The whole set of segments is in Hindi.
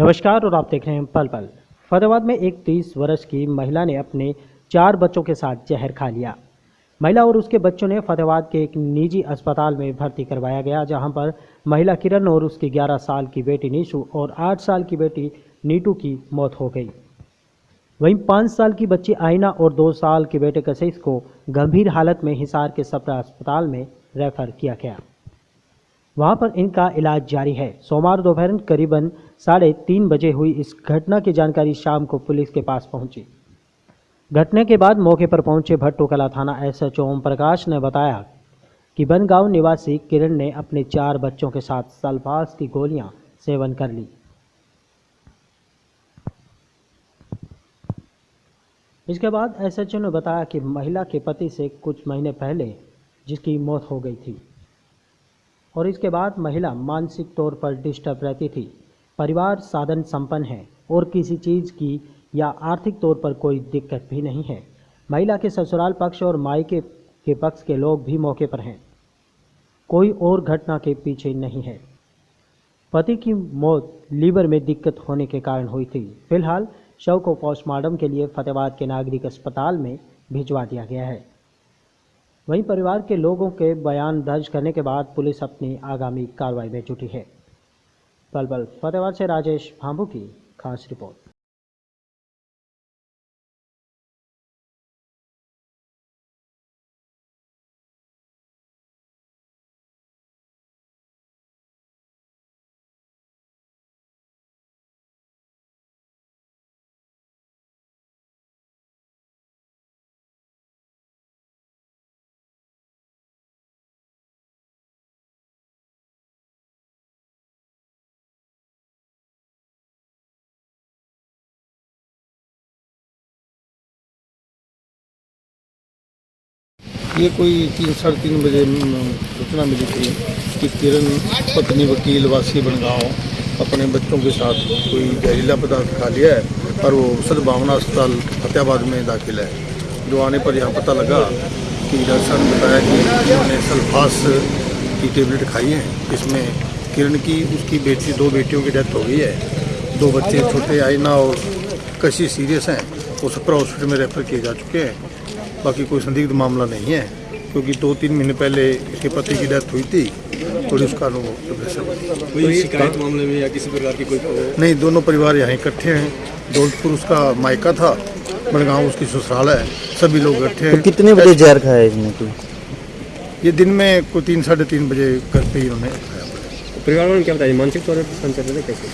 नमस्कार और आप देख रहे हैं पल पल। फतेहाबाद में एक तीस वर्ष की महिला ने अपने चार बच्चों के साथ जहर खा लिया। महिला और उसके बच्चों ने फतेहाबाद के एक निजी अस्पताल में भर्ती करवाया गया, जहाँ पर महिला किरण और उसकी 11 साल की बेटी निशु और 8 साल की बेटी नीटू की मौत हो गई। वहीं पाँच साल की बच्ची आइना और दो साल के बेटे कशिश को गंभीर हालत में हिसार के सप्रा अस्पताल में रेफर किया गया। वहाँ पर इनका इलाज जारी है। सोमवार दोपहर करीबन साढ़े तीन बजे हुई इस घटना की जानकारी शाम को पुलिस के पास पहुँची। घटना के बाद मौके पर पहुँचे भट्टो कला थाना एस एच ओम प्रकाश ने बताया कि बनगांव निवासी किरण ने अपने चार बच्चों के साथ सल्फास की गोलियाँ सेवन कर ली। इसके बाद एसएचओ ने बताया कि महिला के पति से कुछ महीने पहले जिसकी मौत हो गई थी। और इसके बाद महिला मानसिक तौर पर डिस्टर्ब रहती थी। परिवार साधन संपन्न है और किसी चीज़ की या आर्थिक तौर पर कोई दिक्कत भी नहीं है। महिला के ससुराल पक्ष और मायके के पक्ष के लोग भी मौके पर हैं। कोई और घटना के पीछे नहीं है। पति की मौत लीवर में दिक्कत होने के कारण हुई थी। फ़िलहाल शव को पोस्टमार्टम के लिए फतेहाबाद के नागरिक अस्पताल में भिजवा दिया गया है। वहीं परिवार के लोगों के बयान दर्ज करने के बाद पुलिस अपनी आगामी कार्रवाई में जुटी है। पल पल फतेहाबाद से राजेश भांबू की खास रिपोर्ट। ये कोई तीन, साढ़े तीन बजे सूचना मिली थी कि किरण पत्नी, वकील, वासी बनगांव अपने बच्चों के साथ कोई जहरीला पदार्थ खा लिया है और वो सद्भावना अस्पताल फतेहाबाद में दाखिल है। जो आने पर यहाँ पता लगा कि डॉक्टर साहब ने बताया कि उन्होंने सल्फास की टेबलेट खाई है। इसमें किरण की, उसकी बेटी, दो बेटियों की डेथ हो गई है। दो बच्चे छोटे आइना और कशी सीरियस हैं। वो सप्रा हॉस्पिटल में रेफर किए जा चुके हैं। बाकी कोई संदिग्ध मामला नहीं है क्योंकि दो तीन महीने पहले इसके पति की डेथ हुई थी और हुई। कोई शिकायत मामले में या किसी प्रकार की कोई नहीं दोनों परिवार यहाँ इकट्ठे हैं। दौलतपुर उसका मायका था बनगांव उसकी ससुराल है। सभी लोग इकट्ठे तो हैं। कितने बजे जहर खाया इसने कोई? ये दिन में कोई तीन साढ़े तीन बजे घर पे ही उन्होंने खाया। परिवार वालों ने क्या बताया? मानसिक तौर पर परेशान चल रहे थे कैसे?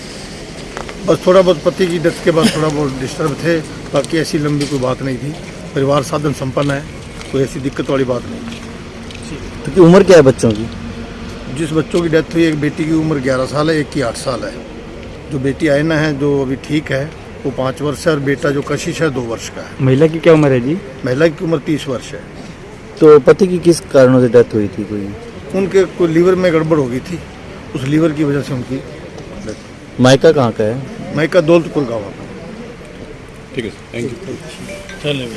बस थोड़ा बहुत पति की डेथ के बाद थोड़ा बहुत डिस्टर्ब थे बाकी ऐसी लंबी कोई बात नहीं थी। परिवार साधन संपन्न है कोई ऐसी दिक्कत वाली बात नहीं। तो की उम्र क्या है बच्चों की? जिस बच्चों की डेथ हुई एक बेटी की उम्र 11 साल है एक की 8 साल है। जो बेटी आयना है जो अभी ठीक है वो पाँच वर्ष है और बेटा जो कशिश है दो वर्ष का है। महिला की क्या उम्र है जी? महिला की उम्र तीस वर्ष है। तो पति की किस कारणों से डेथ हुई थी कोई? उनके कोई लीवर में गड़बड़ हो गई थी उस लीवर की वजह से उनकी मायका कहाँ का है? मायका दौलतपुर गाँव ठीक है थैंक यू